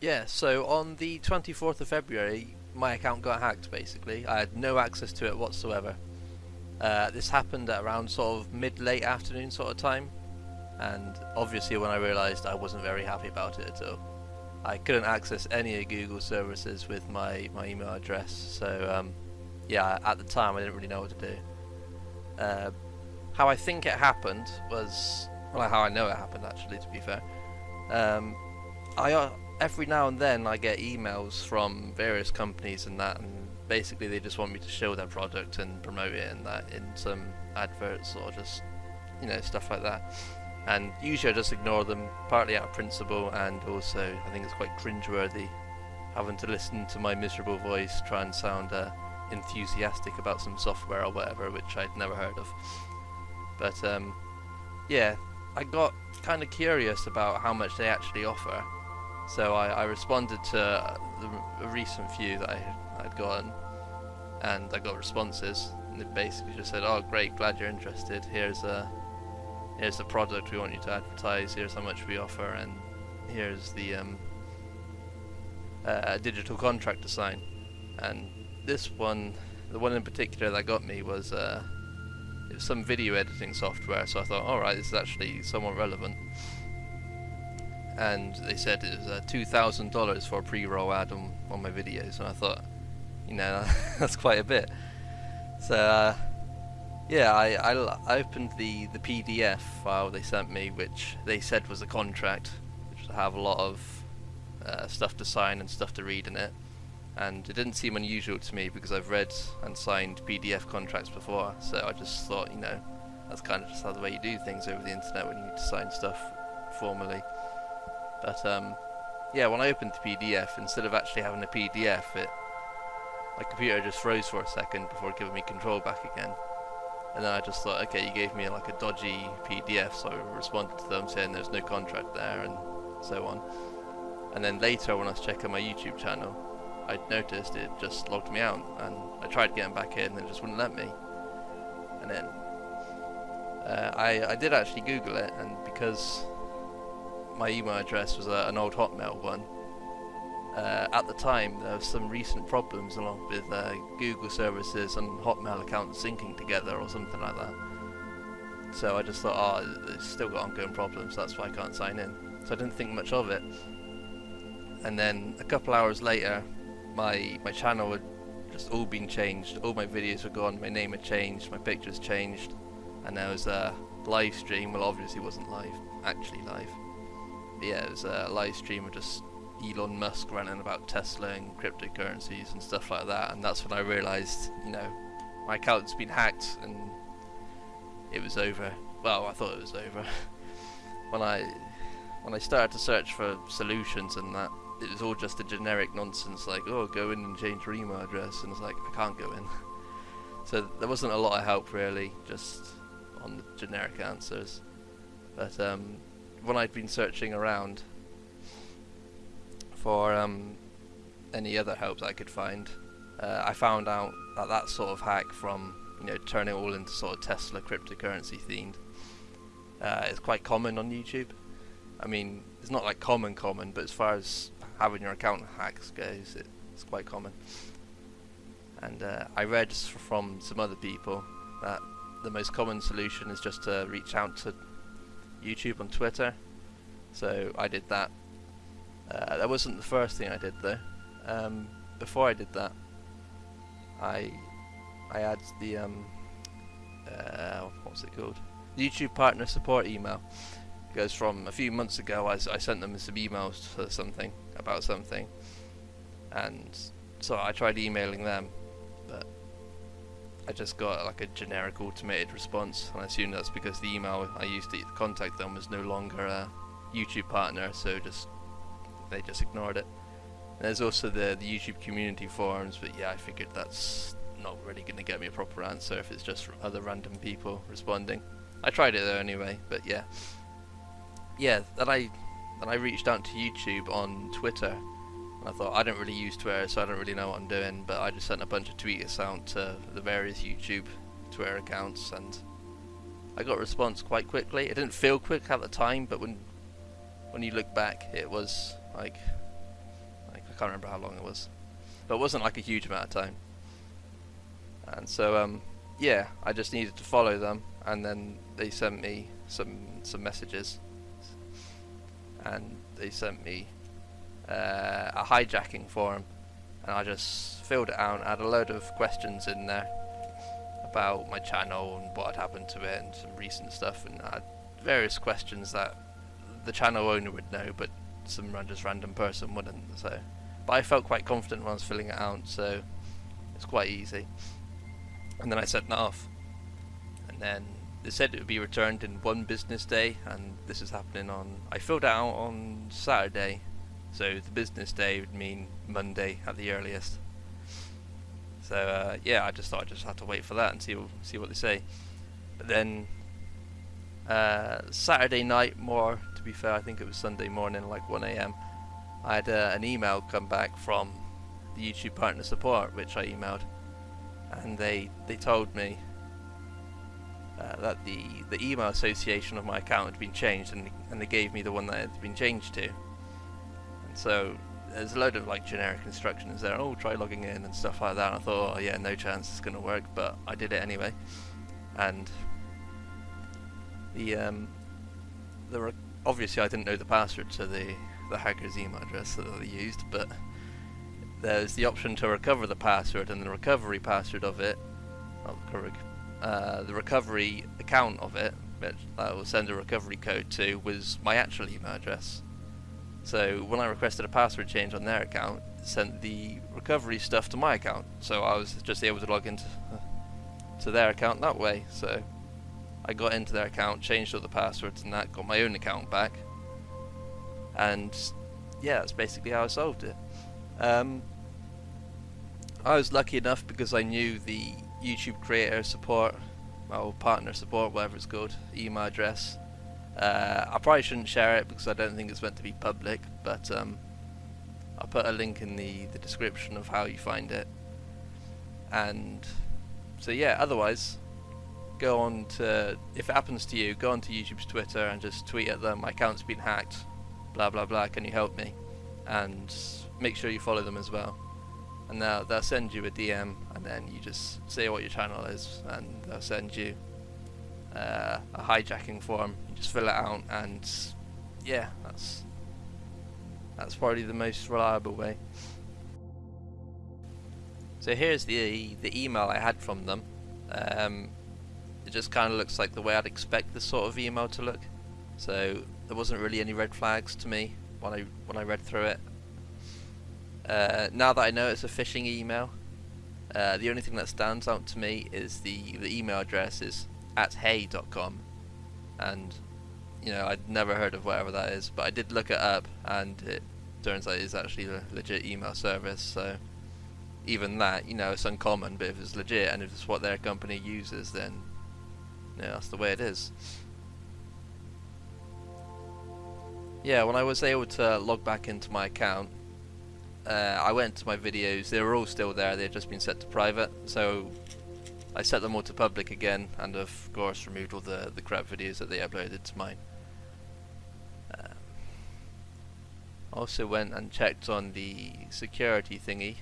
Yeah, so on the 24th of February, my account got hacked basically. I had no access to it whatsoever. Uh, this happened at around sort of mid late afternoon sort of time, and obviously when I realised I wasn't very happy about it at all. I couldn't access any of Google services with my, my email address, so um, yeah, at the time I didn't really know what to do. Uh, how I think it happened was, well, how I know it happened actually, to be fair. Um, I uh, every now and then I get emails from various companies and that, and basically they just want me to show their product and promote it and that in some adverts or just you know stuff like that. And usually I just ignore them, partly out of principle, and also I think it's quite cringeworthy having to listen to my miserable voice try and sound uh, enthusiastic about some software or whatever, which I'd never heard of. But um, yeah, I got kind of curious about how much they actually offer, so I, I responded to the, a recent few that I I'd gotten, and I got responses, and they basically just said, "Oh, great, glad you're interested. Here's a here's the product we want you to advertise. Here's how much we offer, and here's the um, uh, digital contract to sign." And this one, the one in particular that got me was. Uh, it was some video editing software, so I thought, alright, this is actually somewhat relevant. And they said it was uh, $2,000 for a pre-roll ad on, on my videos, and I thought, you know, that's quite a bit. So, uh, yeah, I, I, I, opened the, the PDF file they sent me, which they said was a contract, which would have a lot of uh, stuff to sign and stuff to read in it. And it didn't seem unusual to me because I've read and signed PDF contracts before, so I just thought, you know, that's kind of just how the way you do things over the internet when you need to sign stuff formally. But um, yeah, when I opened the PDF, instead of actually having a PDF, it my computer just froze for a second before giving me control back again. And then I just thought, okay, you gave me like a dodgy PDF, so I responded to them saying there's no contract there and so on. And then later when I was checking my YouTube channel, I noticed it just logged me out and I tried getting back in and it just wouldn't let me. And then uh, I, I did actually Google it and because my email address was a, an old Hotmail one, uh, at the time there were some recent problems along with uh, Google services and Hotmail accounts syncing together or something like that. So I just thought, oh, it's still got ongoing problems, that's why I can't sign in. So I didn't think much of it. And then a couple hours later, my my channel had just all been changed. All my videos were gone, my name had changed, my pictures changed, and there was a live stream. Well, obviously, wasn't live, actually live. Yeah, it was a live stream of just Elon Musk ranting about Tesla and cryptocurrencies and stuff like that, and that's when I realised, you know, my account's been hacked and it was over. Well, I thought it was over. when I when I started to search for solutions and that, it was all just a generic nonsense like, oh, go in and change your email address, and it's like I can't go in. so there wasn't a lot of help really, just on the generic answers. But um, when I'd been searching around, for um, any other help that I could find. Uh, I found out that that sort of hack from you know turning it all into sort of Tesla cryptocurrency themed uh, is quite common on YouTube. I mean, it's not like common common, but as far as having your account hacks goes, it, it's quite common. And uh, I read from some other people that the most common solution is just to reach out to YouTube on Twitter. So I did that uh, that wasn't the first thing I did though. Um, before I did that, I I had the um, uh, what's it called? YouTube partner support email. Because from a few months ago, I, I sent them some emails for something about something, and so I tried emailing them, but I just got like a generic automated response, and I assume that's because the email I used to contact them was no longer a YouTube partner, so just they just ignored it. There's also the, the YouTube community forums, but yeah, I figured that's not really going to get me a proper answer if it's just other random people responding. I tried it though anyway, but yeah. Yeah, then I then I reached out to YouTube on Twitter. I thought I don't really use Twitter, so I don't really know what I'm doing, but I just sent a bunch of tweets out to the various YouTube Twitter accounts, and I got a response quite quickly. It didn't feel quick at the time, but when when you look back, it was like like I can't remember how long it was, but it wasn't like a huge amount of time. And so um, yeah, I just needed to follow them, and then they sent me some some messages, and they sent me uh, a hijacking form, and I just filled it out. I had a load of questions in there about my channel and what had happened to it, and some recent stuff, and I had various questions that the channel owner would know, but some just random person wouldn't. So, but I felt quite confident when I was filling it out, so it's quite easy. And then I sent that off, and then they said it would be returned in one business day, and this is happening on. I filled it out on Saturday, so the business day would mean Monday at the earliest. So uh, yeah, I just thought I just had to wait for that and see see what they say. But then uh, Saturday night, more to be fair, I think it was Sunday morning, like 1 a.m. I had uh, an email come back from the YouTube partner support, which I emailed, and they they told me uh, that the the email association of my account had been changed, and and they gave me the one that had been changed to. So there's a load of like generic instructions there. Oh, try logging in and stuff like that. And I thought, oh yeah, no chance it's gonna work, but I did it anyway. And the um, the obviously I didn't know the password to the the hacker's email address that they used, but there's the option to recover the password, and the recovery password of it, uh, the recovery account of it, which I will send a recovery code to, was my actual email address. So when I requested a password change on their account, it sent the recovery stuff to my account. So I was just able to log into uh, to their account that way. So I got into their account, changed all the passwords and that, got my own account back. And yeah, that's basically how I solved it. Um, I was lucky enough because I knew the YouTube creator support, or partner support, whatever it's called, email address. Uh, I probably shouldn't share it because I don't think it's meant to be public, but um, I'll put a link in the, the description of how you find it. And so yeah, otherwise, go on to, if it happens to you, go on to YouTube's Twitter and just tweet at them, my account's been hacked, blah blah blah, can you help me? And make sure you follow them as well and they'll, they'll send you a DM and then you just say what your channel is and they'll send you uh, a hijacking form you just fill it out and yeah that's that's probably the most reliable way. So here's the the email I had from them. Um, it just kind of looks like the way I'd expect this sort of email to look. So there wasn't really any red flags to me when I when I read through it. Uh, now that I know it's a phishing email, uh, the only thing that stands out to me is the, the email address is at hey.com and you know I'd never heard of whatever that is but I did look it up and it turns out it's actually a legit email service so even that you know it's uncommon but if it's legit and if it's what their company uses then you know, that's the way it is. Yeah when I was able to log back into my account uh, I went to my videos, they were all still there, they had just been set to private, so I set them all to public again, and of course removed all the, the crap videos that they uploaded to mine. Um, also went and checked on the security thingy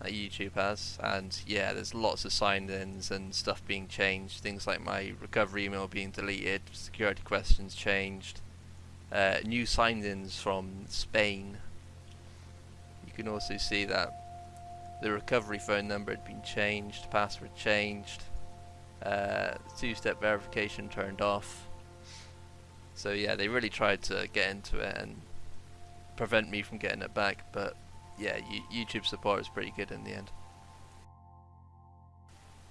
that YouTube has, and yeah, there's lots of sign-ins and stuff being changed, things like my recovery email being deleted, security questions changed, uh, new sign-ins from Spain you can also see that the recovery phone number had been changed, password changed, uh, two-step verification turned off. So yeah, they really tried to get into it and prevent me from getting it back, but yeah, YouTube support is pretty good in the end.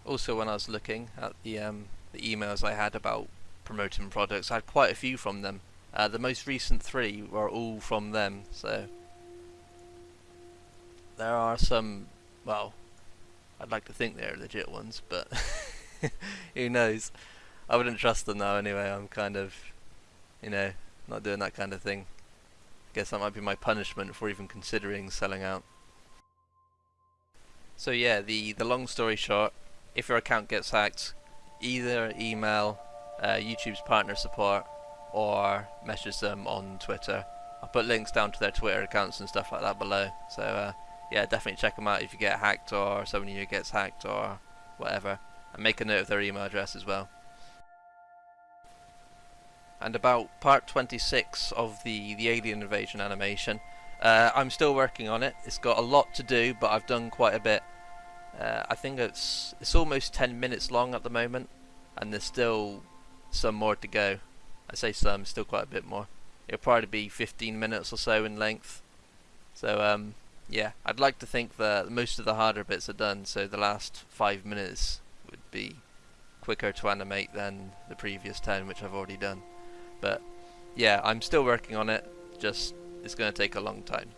Also, when I was looking at the um, the emails I had about promoting products, I had quite a few from them. Uh, the most recent three were all from them, so there are some, well, I'd like to think they're legit ones, but who knows? I wouldn't trust them now anyway, I'm kind of, you know, not doing that kind of thing. I Guess that might be my punishment for even considering selling out. So yeah, the, the long story short, if your account gets hacked, either email uh, YouTube's partner support or message them on Twitter I'll put links down to their Twitter accounts and stuff like that below. So uh, yeah, definitely check them out if you get hacked or someone you gets hacked or whatever. And make a note of their email address as well. And about part 26 of the, the alien invasion animation. Uh, I'm still working on it. It's got a lot to do, but I've done quite a bit. Uh, I think it's it's almost 10 minutes long at the moment, and there's still some more to go. I say some, still quite a bit more. It'll probably be 15 minutes or so in length. So um, yeah, I'd like to think that most of the harder bits are done, so the last five minutes would be quicker to animate than the previous 10, which I've already done. But yeah, I'm still working on it. Just it's going to take a long time.